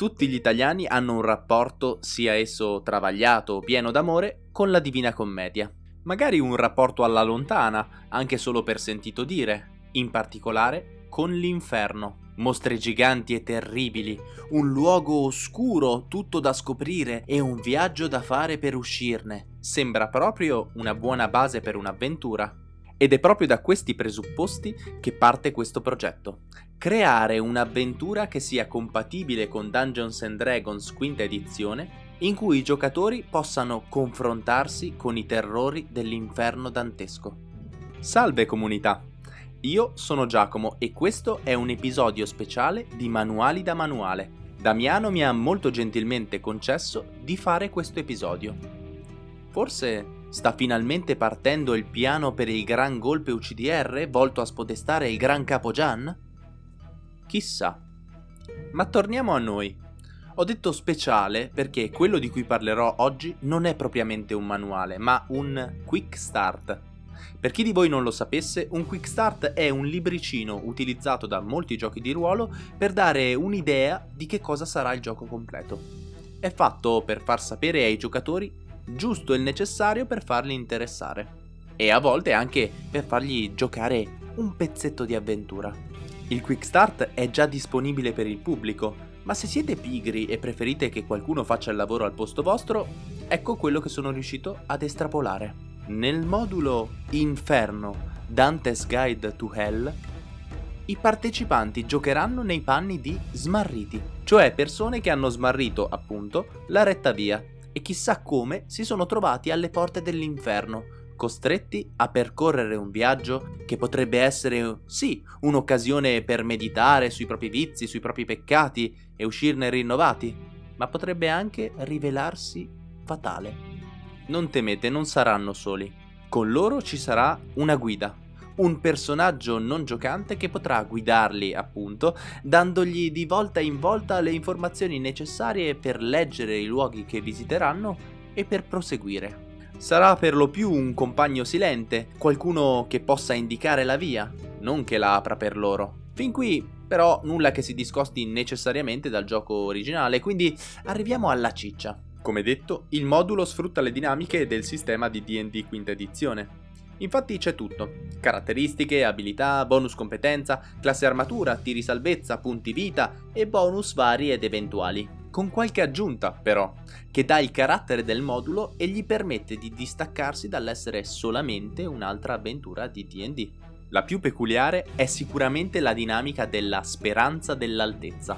Tutti gli italiani hanno un rapporto, sia esso travagliato o pieno d'amore, con la Divina Commedia. Magari un rapporto alla lontana, anche solo per sentito dire, in particolare con l'inferno. Mostre giganti e terribili, un luogo oscuro tutto da scoprire e un viaggio da fare per uscirne. Sembra proprio una buona base per un'avventura. Ed è proprio da questi presupposti che parte questo progetto. Creare un'avventura che sia compatibile con Dungeons Dragons quinta edizione, in cui i giocatori possano confrontarsi con i terrori dell'inferno dantesco. Salve comunità! Io sono Giacomo e questo è un episodio speciale di Manuali da Manuale. Damiano mi ha molto gentilmente concesso di fare questo episodio. Forse Sta finalmente partendo il piano per il gran golpe UCDR volto a spodestare il gran capo Gian? Chissà. Ma torniamo a noi. Ho detto speciale perché quello di cui parlerò oggi non è propriamente un manuale, ma un quick start. Per chi di voi non lo sapesse, un quick start è un libricino utilizzato da molti giochi di ruolo per dare un'idea di che cosa sarà il gioco completo. È fatto per far sapere ai giocatori giusto il necessario per farli interessare e a volte anche per fargli giocare un pezzetto di avventura. Il Quick Start è già disponibile per il pubblico, ma se siete pigri e preferite che qualcuno faccia il lavoro al posto vostro, ecco quello che sono riuscito ad estrapolare. Nel modulo Inferno Dante's Guide to Hell, i partecipanti giocheranno nei panni di smarriti, cioè persone che hanno smarrito, appunto, la retta via e chissà come si sono trovati alle porte dell'inferno, costretti a percorrere un viaggio che potrebbe essere, sì, un'occasione per meditare sui propri vizi, sui propri peccati e uscirne rinnovati, ma potrebbe anche rivelarsi fatale. Non temete, non saranno soli. Con loro ci sarà una guida, un personaggio non giocante che potrà guidarli, appunto, dandogli di volta in volta le informazioni necessarie per leggere i luoghi che visiteranno e per proseguire. Sarà per lo più un compagno silente, qualcuno che possa indicare la via, non che la apra per loro. Fin qui però nulla che si discosti necessariamente dal gioco originale, quindi arriviamo alla ciccia. Come detto, il modulo sfrutta le dinamiche del sistema di D&D quinta edizione. Infatti c'è tutto. Caratteristiche, abilità, bonus competenza, classe armatura, tiri salvezza, punti vita e bonus vari ed eventuali. Con qualche aggiunta, però, che dà il carattere del modulo e gli permette di distaccarsi dall'essere solamente un'altra avventura di D&D. La più peculiare è sicuramente la dinamica della speranza dell'altezza.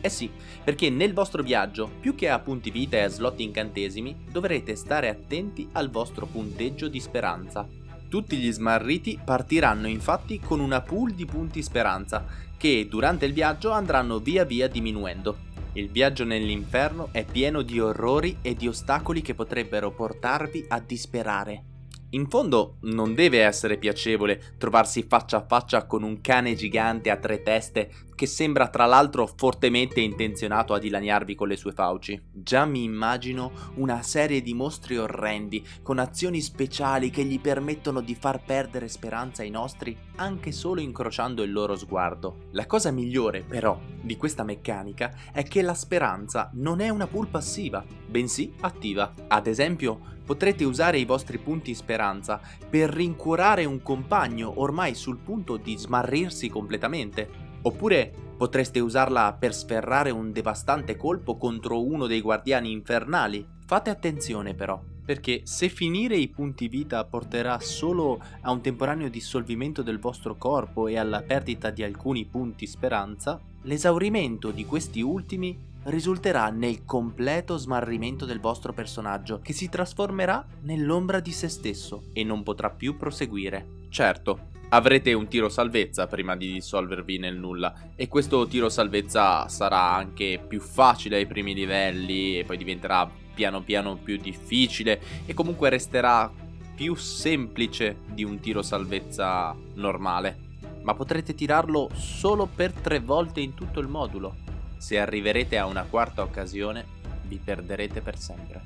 Eh sì, perché nel vostro viaggio, più che a punti vita e a slot incantesimi, dovrete stare attenti al vostro punteggio di speranza, tutti gli smarriti partiranno infatti con una pool di punti speranza, che durante il viaggio andranno via via diminuendo. Il viaggio nell'inferno è pieno di orrori e di ostacoli che potrebbero portarvi a disperare. In fondo non deve essere piacevole trovarsi faccia a faccia con un cane gigante a tre teste che sembra tra l'altro fortemente intenzionato a dilaniarvi con le sue fauci. Già mi immagino una serie di mostri orrendi con azioni speciali che gli permettono di far perdere speranza ai nostri anche solo incrociando il loro sguardo. La cosa migliore però di questa meccanica è che la speranza non è una pool passiva, bensì attiva. Ad esempio potrete usare i vostri punti speranza per rincuorare un compagno ormai sul punto di smarrirsi completamente, oppure potreste usarla per sferrare un devastante colpo contro uno dei guardiani infernali. Fate attenzione però, perché se finire i punti vita porterà solo a un temporaneo dissolvimento del vostro corpo e alla perdita di alcuni punti speranza, l'esaurimento di questi ultimi risulterà nel completo smarrimento del vostro personaggio, che si trasformerà nell'ombra di se stesso e non potrà più proseguire. Certo, avrete un tiro salvezza prima di dissolvervi nel nulla e questo tiro salvezza sarà anche più facile ai primi livelli e poi diventerà piano piano più difficile e comunque resterà più semplice di un tiro salvezza normale ma potrete tirarlo solo per tre volte in tutto il modulo se arriverete a una quarta occasione, vi perderete per sempre.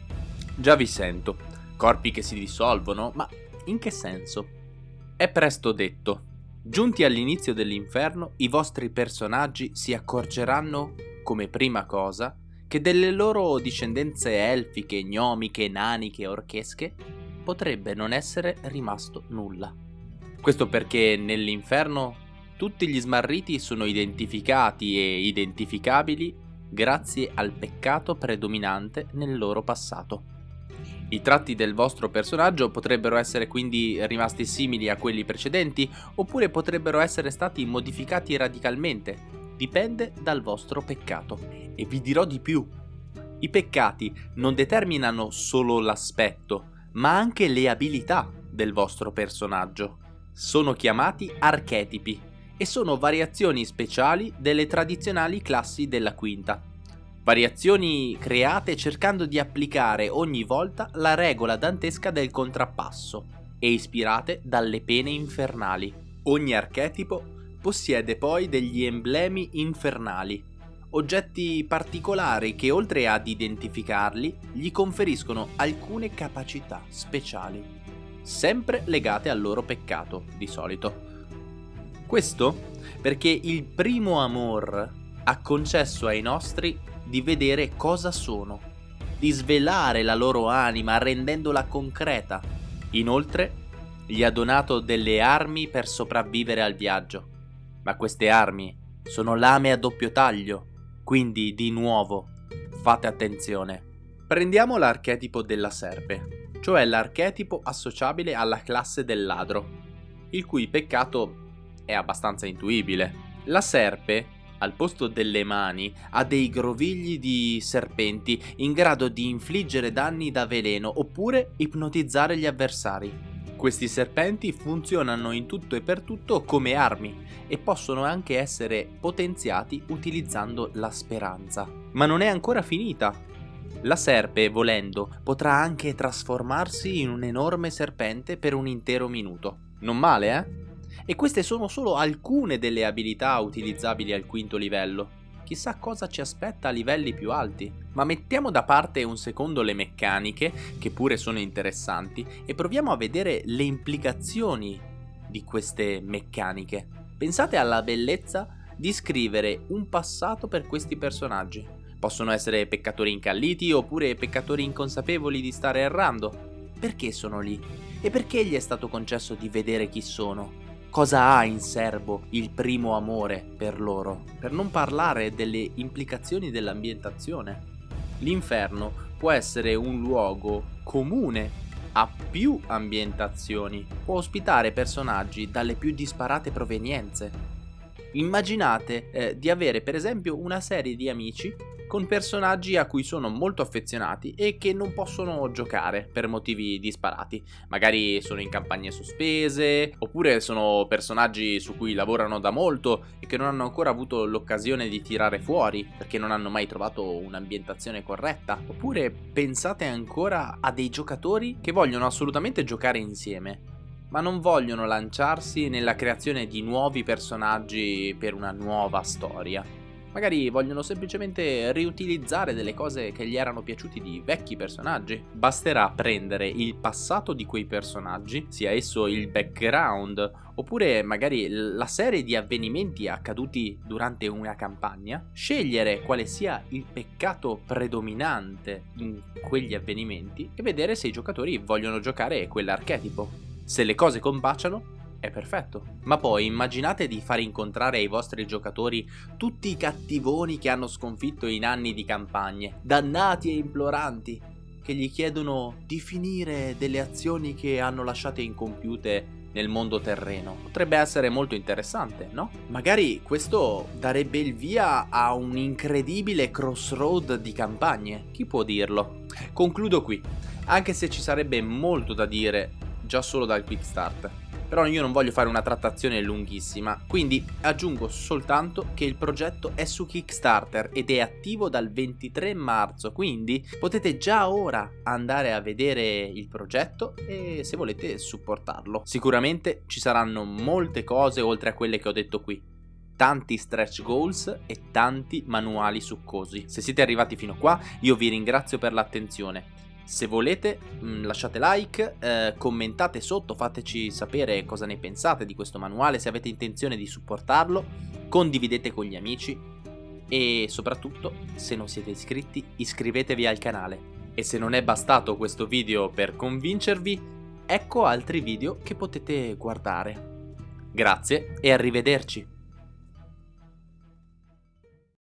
Già vi sento, corpi che si dissolvono, ma in che senso? È presto detto. Giunti all'inizio dell'inferno, i vostri personaggi si accorgeranno come prima cosa, che delle loro discendenze elfiche, gnomiche, naniche, orchesche potrebbe non essere rimasto nulla. Questo perché nell'inferno tutti gli smarriti sono identificati e identificabili grazie al peccato predominante nel loro passato. I tratti del vostro personaggio potrebbero essere quindi rimasti simili a quelli precedenti oppure potrebbero essere stati modificati radicalmente, dipende dal vostro peccato. E vi dirò di più. I peccati non determinano solo l'aspetto, ma anche le abilità del vostro personaggio. Sono chiamati archetipi e sono variazioni speciali delle tradizionali classi della quinta. Variazioni create cercando di applicare ogni volta la regola dantesca del contrappasso e ispirate dalle pene infernali. Ogni archetipo possiede poi degli emblemi infernali, oggetti particolari che oltre ad identificarli gli conferiscono alcune capacità speciali, sempre legate al loro peccato di solito. Questo perché il primo amor ha concesso ai nostri di vedere cosa sono, di svelare la loro anima rendendola concreta. Inoltre, gli ha donato delle armi per sopravvivere al viaggio. Ma queste armi sono lame a doppio taglio, quindi di nuovo fate attenzione. Prendiamo l'archetipo della serpe, cioè l'archetipo associabile alla classe del ladro, il cui peccato è abbastanza intuibile. La serpe al posto delle mani, ha dei grovigli di serpenti in grado di infliggere danni da veleno oppure ipnotizzare gli avversari. Questi serpenti funzionano in tutto e per tutto come armi e possono anche essere potenziati utilizzando la speranza. Ma non è ancora finita. La serpe, volendo, potrà anche trasformarsi in un enorme serpente per un intero minuto. Non male, eh? E queste sono solo alcune delle abilità utilizzabili al quinto livello. Chissà cosa ci aspetta a livelli più alti. Ma mettiamo da parte un secondo le meccaniche, che pure sono interessanti, e proviamo a vedere le implicazioni di queste meccaniche. Pensate alla bellezza di scrivere un passato per questi personaggi. Possono essere peccatori incalliti oppure peccatori inconsapevoli di stare errando. Perché sono lì? E perché gli è stato concesso di vedere chi sono? Cosa ha in serbo il primo amore per loro, per non parlare delle implicazioni dell'ambientazione. L'inferno può essere un luogo comune a più ambientazioni, può ospitare personaggi dalle più disparate provenienze. Immaginate eh, di avere per esempio una serie di amici con personaggi a cui sono molto affezionati e che non possono giocare per motivi disparati. Magari sono in campagne sospese, oppure sono personaggi su cui lavorano da molto e che non hanno ancora avuto l'occasione di tirare fuori perché non hanno mai trovato un'ambientazione corretta. Oppure pensate ancora a dei giocatori che vogliono assolutamente giocare insieme, ma non vogliono lanciarsi nella creazione di nuovi personaggi per una nuova storia. Magari vogliono semplicemente riutilizzare delle cose che gli erano piaciuti di vecchi personaggi. Basterà prendere il passato di quei personaggi, sia esso il background, oppure magari la serie di avvenimenti accaduti durante una campagna, scegliere quale sia il peccato predominante in quegli avvenimenti e vedere se i giocatori vogliono giocare quell'archetipo. Se le cose combaciano, è perfetto. Ma poi immaginate di far incontrare ai vostri giocatori tutti i cattivoni che hanno sconfitto in anni di campagne, dannati e imploranti, che gli chiedono di finire delle azioni che hanno lasciate incompiute nel mondo terreno. Potrebbe essere molto interessante, no? Magari questo darebbe il via a un incredibile crossroad di campagne, chi può dirlo? Concludo qui, anche se ci sarebbe molto da dire già solo dal quick start però io non voglio fare una trattazione lunghissima, quindi aggiungo soltanto che il progetto è su Kickstarter ed è attivo dal 23 marzo, quindi potete già ora andare a vedere il progetto e se volete supportarlo. Sicuramente ci saranno molte cose oltre a quelle che ho detto qui tanti stretch goals e tanti manuali succosi. Se siete arrivati fino a qua, io vi ringrazio per l'attenzione. Se volete mm, lasciate like, eh, commentate sotto, fateci sapere cosa ne pensate di questo manuale, se avete intenzione di supportarlo, condividete con gli amici e soprattutto, se non siete iscritti, iscrivetevi al canale. E se non è bastato questo video per convincervi, ecco altri video che potete guardare. Grazie e arrivederci!